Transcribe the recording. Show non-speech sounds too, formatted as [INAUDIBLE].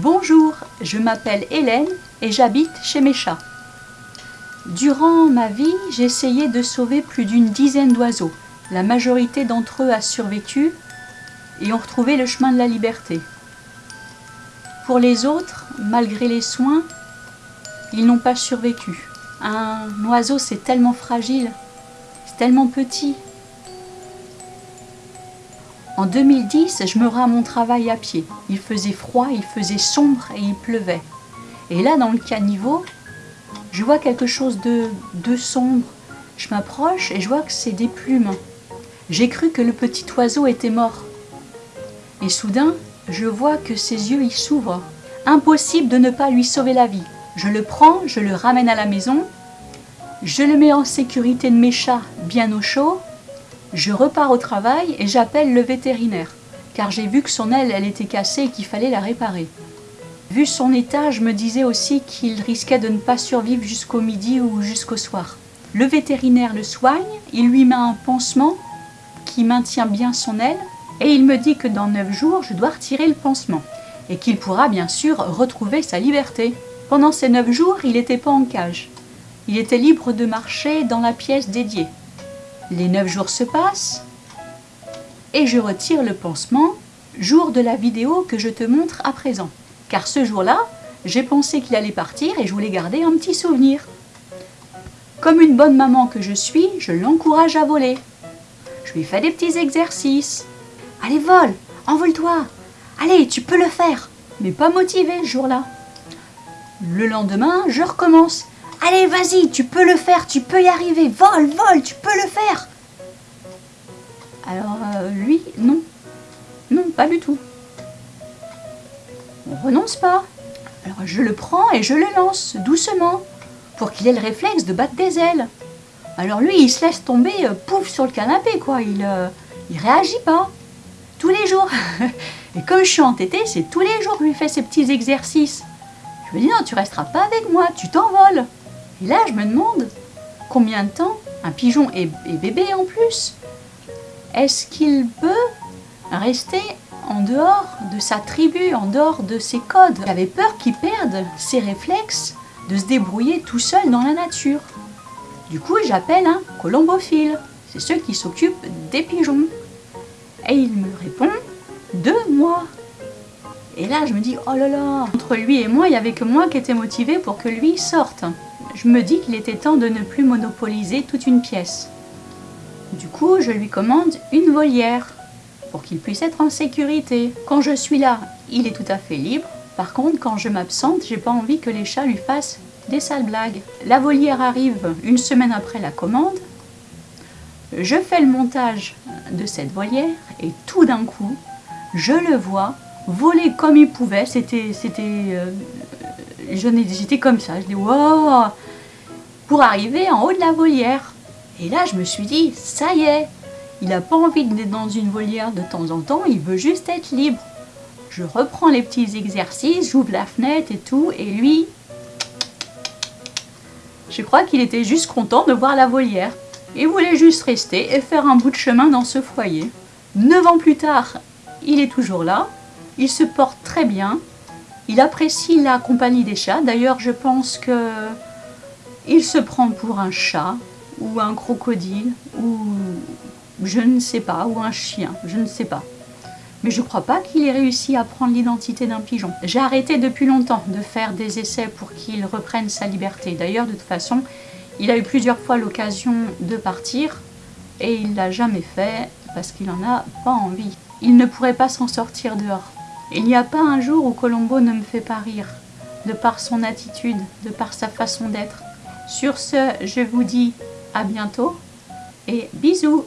Bonjour, je m'appelle Hélène et j'habite chez mes chats. Durant ma vie, j'ai essayé de sauver plus d'une dizaine d'oiseaux. La majorité d'entre eux a survécu et ont retrouvé le chemin de la liberté. Pour les autres, malgré les soins, ils n'ont pas survécu. Un oiseau, c'est tellement fragile, c'est tellement petit. En 2010, je me rends à mon travail à pied. Il faisait froid, il faisait sombre et il pleuvait. Et là, dans le caniveau, je vois quelque chose de, de sombre. Je m'approche et je vois que c'est des plumes. J'ai cru que le petit oiseau était mort. Et soudain, je vois que ses yeux y s'ouvrent. Impossible de ne pas lui sauver la vie. Je le prends, je le ramène à la maison, je le mets en sécurité de mes chats bien au chaud, je repars au travail et j'appelle le vétérinaire, car j'ai vu que son aile était cassée et qu'il fallait la réparer. Vu son état, je me disais aussi qu'il risquait de ne pas survivre jusqu'au midi ou jusqu'au soir. Le vétérinaire le soigne, il lui met un pansement qui maintient bien son aile, et il me dit que dans 9 jours, je dois retirer le pansement, et qu'il pourra bien sûr retrouver sa liberté. Pendant ces 9 jours, il n'était pas en cage. Il était libre de marcher dans la pièce dédiée. Les 9 jours se passent, et je retire le pansement, jour de la vidéo que je te montre à présent. Car ce jour-là, j'ai pensé qu'il allait partir et je voulais garder un petit souvenir. Comme une bonne maman que je suis, je l'encourage à voler. Je lui fais des petits exercices. Allez, vole, envole-toi. Allez, tu peux le faire. Mais pas motivé ce jour-là. Le lendemain, je recommence. Allez, vas-y, tu peux le faire, tu peux y arriver. Vole, vole, tu peux le faire. Alors, euh, lui, non. Non, pas du tout. On renonce pas. Alors, je le prends et je le lance, doucement, pour qu'il ait le réflexe de battre des ailes. Alors lui, il se laisse tomber, euh, pouf, sur le canapé, quoi. Il, euh, il réagit pas. Tous les jours. [LAUGHS] et comme je suis entêtée, c'est tous les jours que je lui fais ces petits exercices. Je me dis, non, tu resteras pas avec moi, tu t'envoles. Et là, je me demande, combien de temps un pigeon est, bébé en plus Est-ce qu'il peut rester en dehors de sa tribu, en dehors de ses codes? J'avais peur qu'il perde ses réflexes de se débrouiller tout seul dans la nature. Du coup, j'appelle un colombophile. C'est ceux qui s'occupent des pigeons. Et il me répond deux mois. Et là, je me dis, oh là là, entre lui et moi, il n'y avait que moi qui étais motivée pour que lui sorte. Je me dis qu'il était temps de ne plus monopoliser toute une pièce. Du coup, je lui commande une volière pour qu'il puisse être en sécurité. Quand je suis là, il est tout à fait libre. Par contre, quand je m'absente, j'ai pas envie que les chats lui fassent des sales blagues. La volière arrive une semaine après la commande. Je fais le montage de cette volière et tout d'un coup, je le vois voler comme il pouvait. C'était, c'était, euh, j'étais comme ça. Je dis wow, pour arriver en haut de la volière. Et là, je me suis dit, ça y est, il n'a pas envie d'être dans une volière de temps en temps, il veut juste être libre. Je reprends les petits exercices, j'ouvre la fenêtre et tout, et lui, je crois qu'il était juste content de voir la volière. Il voulait juste rester et faire un bout de chemin dans ce foyer. Neuf ans plus tard, il est toujours là, il se porte très bien, il apprécie la compagnie des chats. D'ailleurs, je pense que il se prend pour un chat ou un crocodile ou je ne sais pas, ou un chien, je ne sais pas. Mais je ne crois pas qu'il ait réussi à prendre l'identité d'un pigeon. J'ai arrêté depuis longtemps de faire des essais pour qu'il reprenne sa liberté. D'ailleurs, de toute façon, il a eu plusieurs fois l'occasion de partir et il l'a jamais fait parce qu'il n'en a pas envie. Il ne pourrait pas s'en sortir dehors. Il n'y a pas un jour où Colombo ne me fait pas rire, de par son attitude, de par sa façon d'être. Sur ce, je vous dis à bientôt et bisous.